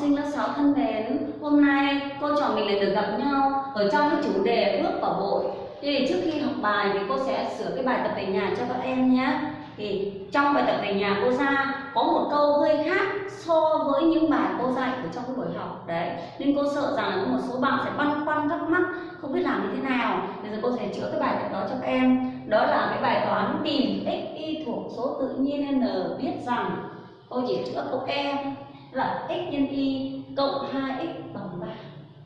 sinh lớp 6 thân mến, Hôm nay cô trò mình lại được gặp nhau ở trong cái chủ đề bước vào hội. Thì trước khi học bài thì cô sẽ sửa cái bài tập về nhà cho các em nhé. Thì trong bài tập về nhà cô ra có một câu hơi khác so với những bài cô dạy ở trong cái buổi học. Đấy, Nên cô sợ rằng là có một số bạn sẽ băn khoăn thắc mắc không biết làm như thế nào. Bây giờ cô sẽ chữa cái bài tập đó cho các em. Đó là cái bài toán tìm x y thuộc số tự nhiên n. Biết rằng cô chỉ chữa câu e là x nhân y cộng 2x bằng 3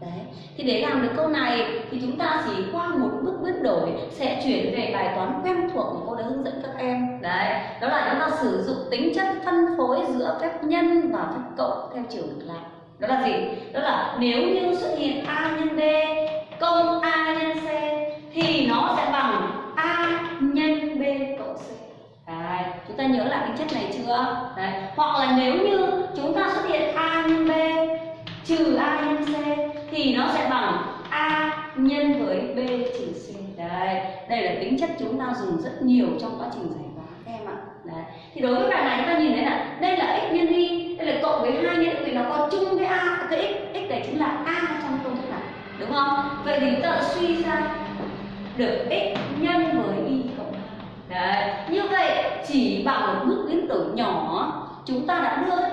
Đấy. Thì để làm được câu này thì chúng ta chỉ qua một bước biến đổi sẽ chuyển về bài toán quen thuộc mà cô đã hướng dẫn các em. Đấy, đó là chúng ta sử dụng tính chất phân phối giữa phép nhân và phép cộng theo chiều ngược lại. Đó là gì? Đó là nếu như xuất hiện a nhân b cộng a nhân c thì nó sẽ bằng a nhân b cộng c. Đấy, chúng ta nhớ lại tính chất này chưa? Đấy. Hoặc là nếu như chúng ta xuất hiện a nhân b trừ a nhân c thì nó sẽ bằng a nhân với b trừ c. Đấy, đây là tính chất chúng ta dùng rất nhiều trong quá trình giải toán các em ạ. Đấy. Thì đối với bài này chúng ta nhìn thấy là đây là x nhân y, đây là cộng với hai nhân vì nó có chung với a, cái x, x này chính là a trong công thức này, đúng không? Vậy thì ta suy ra được x nhân với y cộng a Đấy, như vậy chỉ bằng một bước biến đổi nhỏ chúng ta đã đưa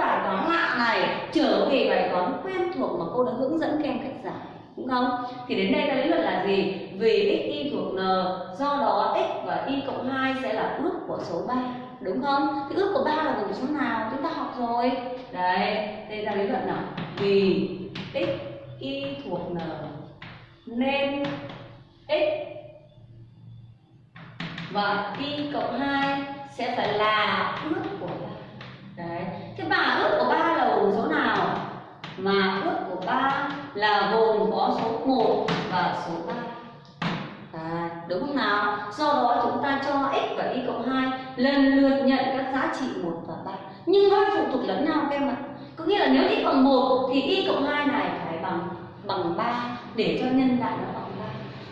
cái này trở về bài toán quen thuộc mà cô đã hướng dẫn các em cách giải đúng không? Thì đến đây ta lý luận là gì? Vì x y thuộc n, do đó x và y cộng 2 sẽ là ước của số 3, đúng không? Thì ước của 3 là gồm số nào? Chúng ta học rồi. Đấy, đây ta lý luận nào. Vì x y thuộc n nên x và y cộng 2 sẽ phải là ước của 3. Đấy. Thế mà ước của 3 là gồm số nào? Mà ước của 3 là gồm có số 1 và số 3. À, đúng không nào? Do đó chúng ta cho x và y cộng 2 lần lượt nhận các giá trị 1 và 3. Nhưng nó phụ thuộc lẫn nhau các em ạ. Có nghĩa là nếu x bằng 1 thì y cộng 2 này phải bằng bằng 3 để cho nhân lại nó bằng 3.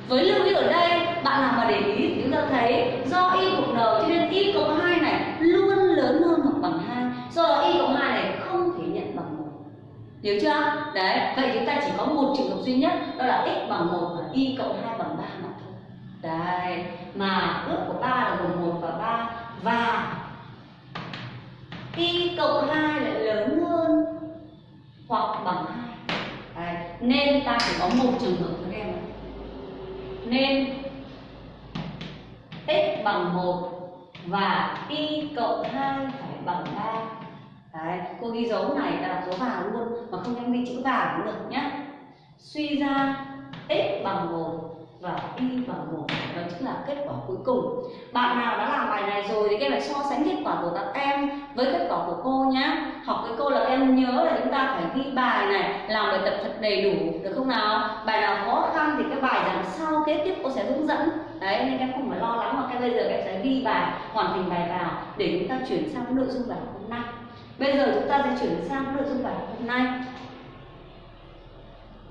Với lưu ý ở đây, bạn làm mà để ý thì chúng ta thấy do y cộng n cho nên y cộng 2 này luôn lớn hơn hoặc bằng 2. Do đó y cộng 2 này không thể nhận bằng 1 hiểu chưa? Đấy, vậy chúng ta chỉ có một trường hợp duy nhất, đó là x bằng một và y cộng hai bằng ba mà thôi. Đấy, mà ước của ba là gồm một và ba, và y cộng hai lại lớn hơn hoặc bằng hai. Nên ta chỉ có một trường hợp thôi em nên x bằng một và y cộng hai phải bằng ba. Đấy, cô ghi dấu này là đặt dấu vào luôn mà không em ghi chữ vào cũng được nhé suy ra x bằng 1 và y bằng 1 đó chính là kết quả cuối cùng. Bạn nào đã làm bài này rồi thì các em phải so sánh kết quả của các em với kết quả của cô nhé học với cô là em nhớ là chúng ta phải ghi bài này làm bài tập thật đầy đủ được không nào? Bài nào khó khăn thì cái bài đằng sau kế tiếp cô sẽ hướng dẫn. Đấy nên em không phải lo lắng mà cái bây giờ các em sẽ ghi bài hoàn thành bài vào để chúng ta chuyển sang nội dung bài hôm nay bây giờ chúng ta sẽ chuyển sang nội dung bài hôm nay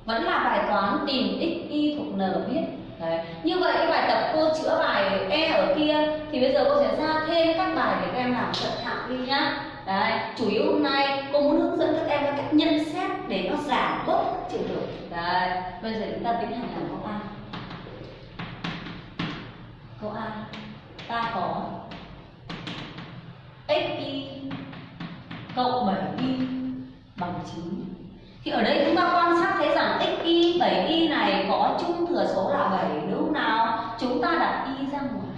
vẫn là bài toán tìm x y thuộc n biết Đấy. Như vậy cái bài tập cô chữa bài E ở kia thì bây giờ cô sẽ ra thêm các bài để các em làm cận thạo đi nhá. Đấy, chủ yếu hôm nay cô muốn hướng dẫn các em cách nhân xét để nó giảm bớt trường hợp. Đấy, bây giờ chúng ta tiến hành làm câu A. Câu A, ta có x y cộng 7y bằng 9 thì ở đây chúng ta quan sát thấy rằng xy 7y này có chung thừa số là 7 đúng không nào? Chúng ta đặt y ra ngoài.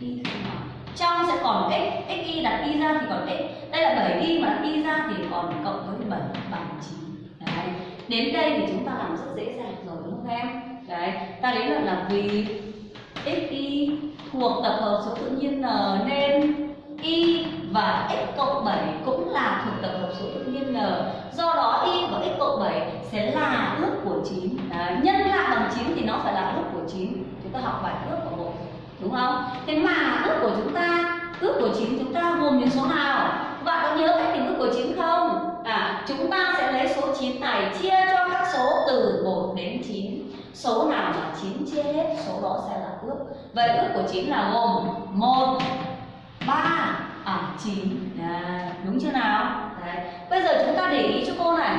Y ra ngoài. Trong sẽ còn x, xy đặt y ra thì còn x. Đây là 7y mà đặt y ra thì còn cộng với 7 bằng 9. Đấy. Đến đây thì chúng ta làm rất dễ dàng rồi đúng không em? Đấy, ta đến luận là vì xy thuộc tập hợp số tự nhiên n nên y và x cộng 7 cũng là thuộc tập hợp số tự nhiên n. Do đó y và x cộng 7 sẽ là ước của 9. Đấy, nhân lại bằng 9 thì nó phải là ước của 9. Chúng ta học bài ước của một đúng không? Thế mà ước của chúng ta, ước của 9 chúng ta gồm những số nào? Bạn có nhớ cách tìm ước của 9 không? À, chúng ta sẽ lấy số 9 này chia cho các số từ 1 đến 9. Số nào mà 9 chia hết, số đó sẽ là ước. Vậy ước của 9 là gồm 1 3 à 9 à, đúng chưa nào? Đấy. bây giờ chúng ta để ý cho cô này.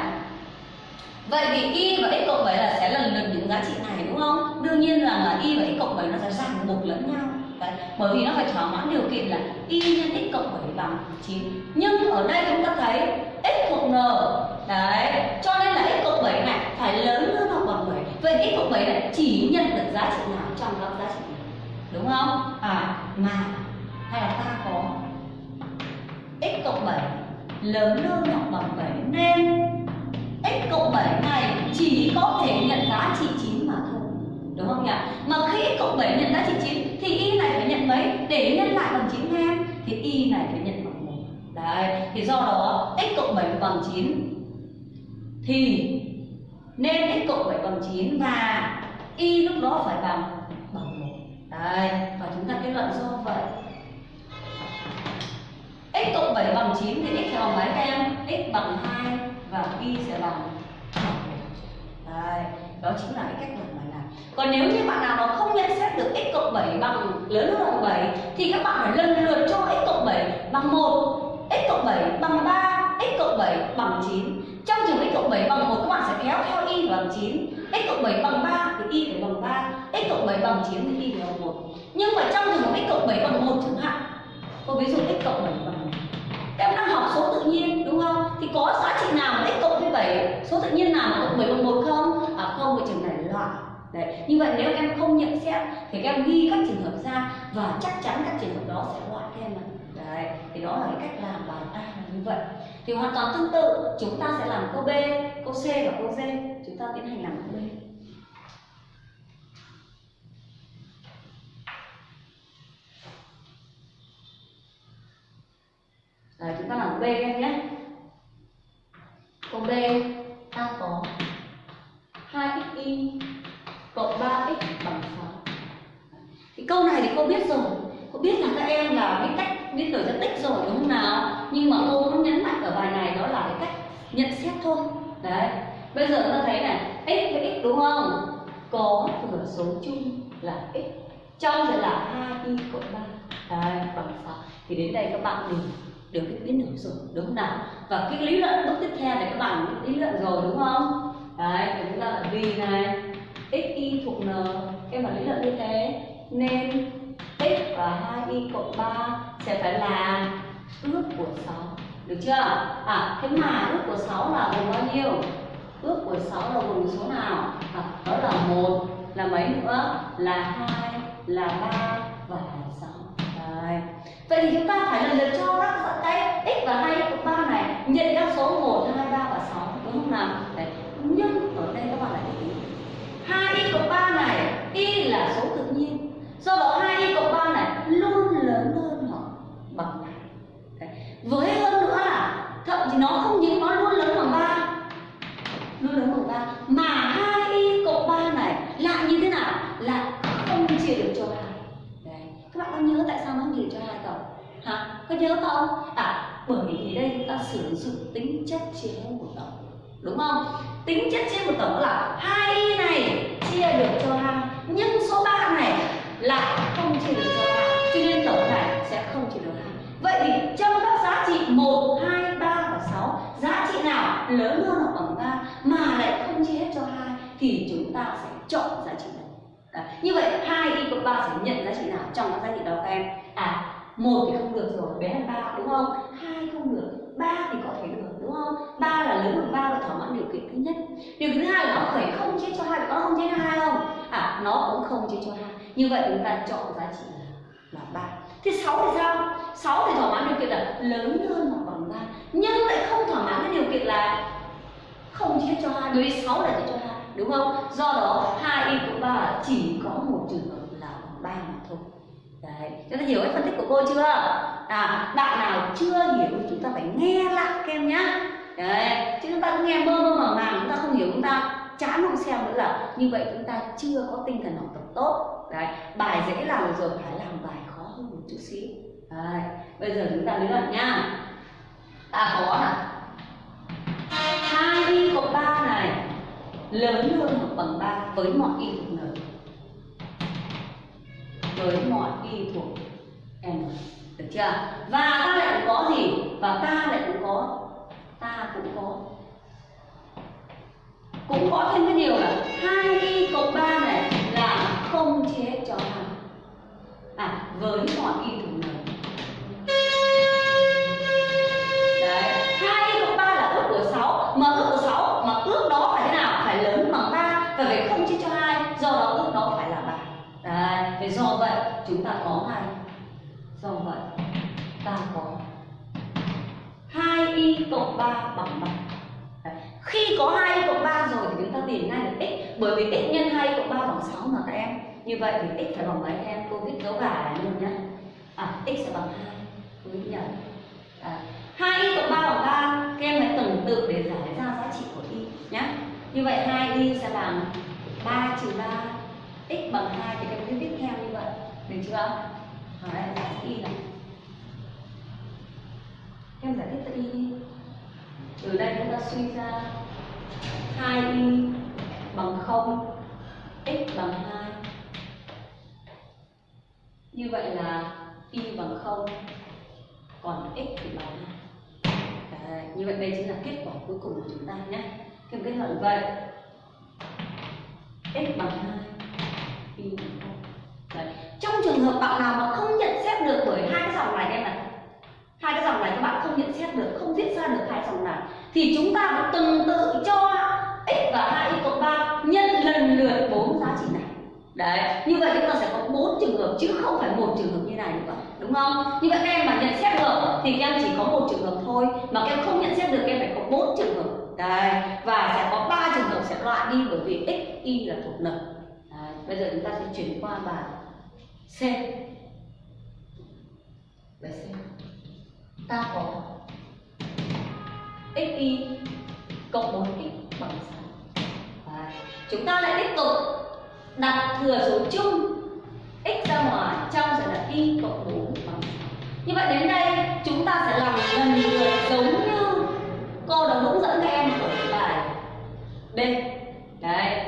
Vậy thì y và x cộng 7 là sẽ lần lượt những giá trị này đúng không? Đương nhiên rằng là y và x cộng 7 nó sẽ ràng buộc lẫn nhau. Đấy, bởi vì nó phải thỏa mãn điều kiện là y nhân x cộng 7 bằng 9 nhưng ở đây chúng ta thấy x thuộc n. Đấy cho nên là x cộng 7 này phải lớn hơn hoặc bằng 7 vậy x cộng 7 này chỉ nhận được giá trị nào trong các giá trị này? Đúng không? À mà hay là ta có x cộng 7 lớn hơn hoặc bằng 7 nên x cộng 7 này chỉ có thể nhận giá trị 9 mà thôi. Đúng không nhỉ? Mà khi x cộng 7 nhận giá trị 9 thì y này phải nhận mấy? Để nhân lại bằng 9 em thì y này phải nhận bằng 1 đấy, thì do đó x cộng 7 bằng 9 thì nên x cộng 7 bằng 9 và y lúc đó phải bằng bằng 1 đấy, và chúng ta kết luận do vậy x cộng 7 bằng 9 thì x sẽ bằng mấy các em? x bằng 2 và y sẽ bằng Đấy, đó chính là cái cách làm bài này. Còn nếu như bạn nào mà không nhận xét được x cộng 7 bằng lớn hơn bằng 7 thì các bạn phải lần lượt cho x cộng 7 bằng 1, x cộng 7 bằng 3, x cộng 7 bằng 9. Trong trường x cộng 7 bằng 1 các bạn sẽ kéo theo y bằng 9, x cộng 7 bằng 3 thì y phải bằng 3, x cộng 7 bằng 9 thì y phải bằng 1. Nhưng mà trong trường x cộng 7 bằng 1 chẳng hạn Cô ví dụ x cộng 7 bằng Em đang học số tự nhiên đúng không? Thì có giá trị nào mà x cộng với 7 Số tự nhiên nào mà cộng 7 bằng 1 không? À không, cái trường này loại Đấy, như vậy nếu em không nhận xét thì các em ghi các trường hợp ra và chắc chắn các trường hợp đó sẽ loại các em ạ. Đấy, thì đó là cái cách làm bài A là như vậy. Thì hoàn toàn tương tự, chúng ta sẽ làm câu B, câu C và câu D. Chúng ta tiến hành làm câu B. Đấy, chúng ta làm B em nhé. Câu B ta có 2xy cộng 3x bằng 6. Thì câu này thì cô biết rồi. Cô biết là các em là biết cách biết đổi ra tích rồi đúng không nào? Nhưng mà cô muốn nhấn mạnh ở bài này đó là cái cách nhận xét thôi. Đấy. Bây giờ ta thấy này, x với x đúng không? Có thừa số chung là x. Trong là 2y cộng 3 Đấy, bằng 6. Thì đến đây các bạn đều được cái biến đổi rồi đúng không nào? Và cái lý luận bước tiếp theo thì các bạn biết lý luận rồi đúng không? Đấy thì chúng ta là vì này x y thuộc n. Em bảo lý luận như thế nên x và 2y cộng 3 sẽ phải là ước của 6 được chưa? À thế mà ước của 6 là gồm bao nhiêu? Ước của 6 là gồm số nào? À, đó là một là mấy nữa? Là hai là ba và là sáu Đấy. Vậy thì chúng ta phải lần lượt cho các cái x và 2 x cộng 3 này nhận các số 1, 2, 3 và 6 đúng không nào? Đấy. Nhưng ở đây các bạn lại để ý 2 y cộng 3 này y là số tự nhiên do đó 2 y cộng 3 này luôn lớn hơn hoặc bằng Đấy. với hơn nữa là thậm chí nó không những nó luôn lớn bằng 3 luôn lớn bằng 3 mà 2 y cộng 3 này lại như thế nào? Lại không chia được cho 2 Đấy. Các bạn có nhớ tại sao nó nhiều cho hai tổng? Hả? Có nhớ không? À, bởi vì đây chúng ta sử dụng tính chất chia của tổng Đúng không? Tính chất chia một tổng là hai y này chia được cho hai Nhưng số 3 này lại không chia được cho hai Cho nên tổng này sẽ không chia được hai Vậy thì trong các giá trị 1, 2, 3 và 6 Giá trị nào lớn hơn hoặc bằng ba Mà lại không chia hết cho hai Thì chúng ta sẽ chọn giá trị này Đấy. Như vậy hai y cộng ba sẽ nhận giá trị nào trong các giá trị đó các em? À, một thì không được rồi, bé hơn ba đúng không? hai không được, ba thì có thể được đúng không? ba là lớn hơn ba và thỏa mãn điều kiện thứ nhất. Điều thứ hai là nó phải không chia cho hai, có không chia cho hai không? À, nó cũng không chia cho hai. Như vậy chúng ta chọn giá trị là là 3. Thì 6 thì sao? sáu thì thỏa mãn điều kiện là lớn hơn hoặc bằng ba nhưng lại không thỏa mãn cái điều kiện là không chia cho hai đối với sáu là chia cho hai đúng không do đó hai y của ba chỉ có một trường hợp là bằng 3 mà thôi đấy chúng ta hiểu cái phân tích của cô chưa? À bạn nào chưa hiểu thì chúng ta phải nghe lại kem nhá. Đấy, chứ chúng ta cứ nghe mơ mơ màng màng, chúng ta không hiểu, chúng ta chán không xem nữa là như vậy chúng ta chưa có tinh thần học tập tốt. Đấy, bài dễ làm rồi, phải làm bài khó hơn một chút xíu. Đấy, bây giờ chúng ta lý luận nhá. Ta có là hai y cộng 3 này, lớn hơn hoặc bằng 3 với mọi y thuộc n với mọi y thuộc n được chưa? Và ta lại cũng có gì? Và ta lại cũng có, ta cũng có cũng có thêm cái Khi có 2 cộng 3 rồi thì chúng ta tìm ngay được x Bởi vì x nhân 2 cộng 3 bằng 6 mà các em. Như vậy thì x phải bằng mấy em? Cô viết dấu gà luôn nhá. À x sẽ bằng 2 Cô viết nhầm. À, 2y cộng 3 bằng 3 Các em hãy tuần tự để giải ra giá trị của y nhá. Như vậy 2y sẽ bằng 3 trừ 3 x bằng 2 thì các em cứ viết theo như vậy. Được chưa? Ở đây là y này. Em giải thích tự y đi từ đây chúng ta suy ra 2y bằng 0 x bằng 2 như vậy là y bằng 0 còn x thì bằng 2 Đấy, như vậy đây chính là kết quả cuối cùng của chúng ta nhé. Thêm kết luận vậy x bằng 2 y bằng 0 Đấy. trong trường hợp bạn nào mà không nhận xét được bởi hai cái dòng này em là hai cái dòng này các bạn không nhận xét được, không viết ra được hai dòng này, thì chúng ta phải từng tự cho x và 2y cộng 3 nhân lần lượt bốn giá trị này. Đấy, như vậy chúng ta sẽ có bốn trường hợp chứ không phải một trường hợp như này nữa, đúng không? Như vậy các em mà nhận xét được thì các em chỉ có một trường hợp thôi, mà các em không nhận xét được các em phải có bốn trường hợp. Đấy, và sẽ có ba trường hợp sẽ loại đi bởi vì x, y là thuộc n đấy. bây giờ chúng ta sẽ chuyển qua bài c. Bài c ta có xy cộng 4x bằng 6 Đấy. chúng ta lại tiếp tục đặt thừa số chung x ra ngoài trong sẽ là y cộng 4 bằng 6 như vậy đến đây, chúng ta sẽ làm lần lượt giống như cô đã hướng dẫn các em ở bài B đấy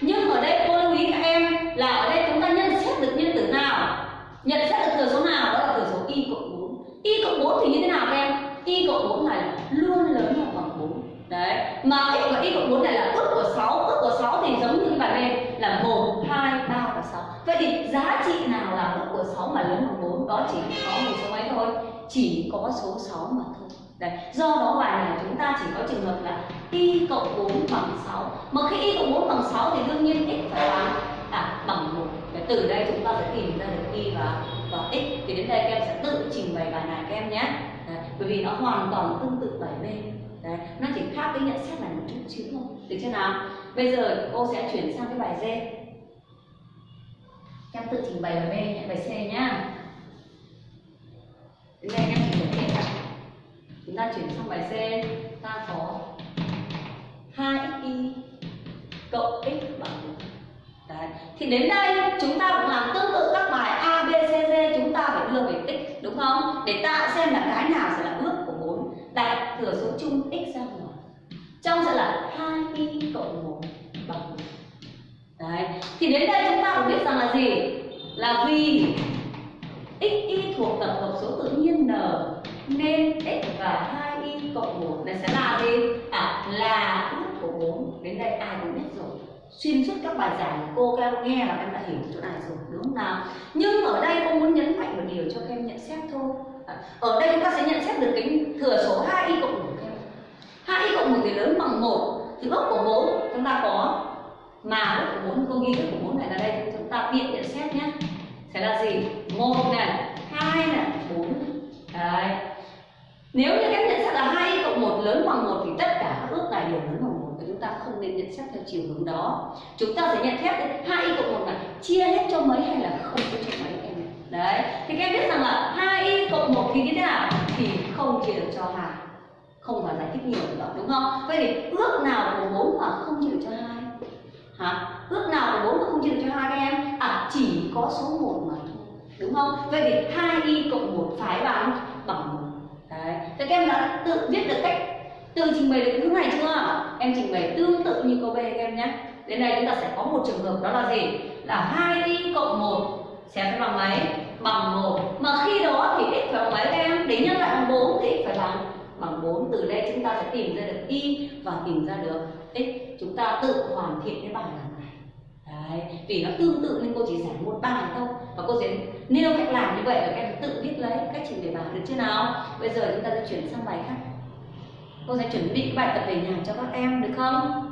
nhưng ở đây cô lưu ý các em là ở đây chúng ta nhận xét được nhân tử nào nhận xét được thừa số nào đó là thừa số y cộng 4 y cộng 4 thì như thế nào các em y cộng 4 này luôn lớn hơn bằng 4 đấy mà x và y cộng 4 này là ước của 6 ước của 6 thì giống như bài bên là 1 2 3 và 6 vậy thì giá trị nào là ước của 6 mà lớn bằng 4 đó chỉ có một số mấy thôi. Chỉ có số 6 mà thôi. Đấy, do đó bài này chúng ta chỉ có trường hợp là y cộng 4 bằng 6 Mà khi y cộng 4 bằng 6 thì đương nhiên x phải bằng à, bằng 1 Để từ đây chúng ta sẽ tìm ra được y và, và x. Thì đến đây các em sẽ tự trình bày bài này các em nhé. Đấy, Bởi vì nó hoàn toàn tương tự bài B Đấy, nó cái nhận xét là một chút chữ thôi. Được chưa nào? Bây giờ cô sẽ chuyển sang cái bài D. Em tự trình bày bài B, bài C nhá. Đến đây em trình bày hết chúng ta chuyển sang bài C. Ta có 2y cộng x bằng Đấy. thì đến đây chúng ta cũng làm tương tự các bài A, B, C, D. Chúng ta phải đưa về x đúng không? Để ta xem là cái nào sẽ là ước của bốn. đặt thừa số chung x đến đây chúng ta cũng biết rằng là gì? Là vì x y thuộc tập hợp số tự nhiên n nên x và 2y cộng 1 này sẽ là gì? À là ước của 4 Đến đây ai cũng biết rồi. Xuyên suốt các bài giảng của cô các em nghe là em đã hiểu chỗ này rồi đúng không nào? Nhưng ở đây cô muốn nhấn mạnh một điều cho các em nhận xét thôi. À, Ở đây chúng ta sẽ nhận xét được cái thừa số 2y cộng 1 2y cộng 1 thì lớn bằng 1 Thì ước của 4 chúng ta có mà bước của bốn, công nghi thức của bốn này là đây, chúng ta biện nhận xét nhé. Sẽ là gì? Một này, hai này, bốn đấy. Nếu như các nhận xét là hai cộng một lớn bằng một thì tất cả các ước này đều lớn bằng một và chúng ta không nên nhận xét theo chiều hướng đó. Chúng ta sẽ nhận xét hai cộng một là chia hết cho mấy hay là không chia cho mấy em đấy. Thì các em biết rằng là hai cộng một thì như thế nào? Thì không chia được cho hai. Không phải giải thích nhiều nữa đúng không? Vậy thì ước nào của bốn mà không chia được cho hai? Hả? Ước nào của 4 mà không chia được cho hai các em? À chỉ có số 1 mà thôi. Đúng không? Vậy thì hai y cộng một phải bằng bằng một Đấy. Thế các em đã tự viết được cách tự trình bày được thứ này chưa? Em trình bày tương tự như câu B các em nhé. Đến đây chúng ta sẽ có một trường hợp đó là gì? Là hai y cộng một sẽ phải bằng mấy? Bằng một Mà khi đó thì x phải bằng mấy các em? Để nhân lại bằng bốn thì x phải bằng bằng 4. Từ đây chúng ta sẽ tìm ra được y và tìm ra được. X chúng ta tự hoàn thiện cái bài làm này. Đấy, vì nó tương tự nên cô chỉ giải một bài thôi. Và cô sẽ nêu cách làm như vậy và các em tự viết lấy cách trình bày bài được chưa nào? Bây giờ chúng ta sẽ chuyển sang bài khác. Cô sẽ chuẩn bị cái bài tập về nhà cho các em được không?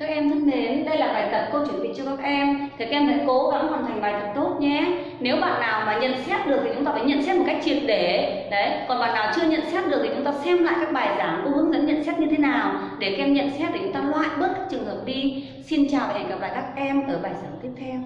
Các em thân mến, đây là bài tập cô chuẩn bị cho các em. Thì các em hãy cố gắng hoàn thành bài tập tốt nhé. Nếu bạn nào mà nhận xét được thì chúng ta phải nhận xét một cách triệt để. Đấy, còn bạn nào chưa nhận xét được thì chúng ta xem lại các bài giảng cô hướng dẫn nhận xét như thế nào. Để các em nhận xét để chúng ta loại bớt các trường hợp đi. Xin chào và hẹn gặp lại các em ở bài giảng tiếp theo.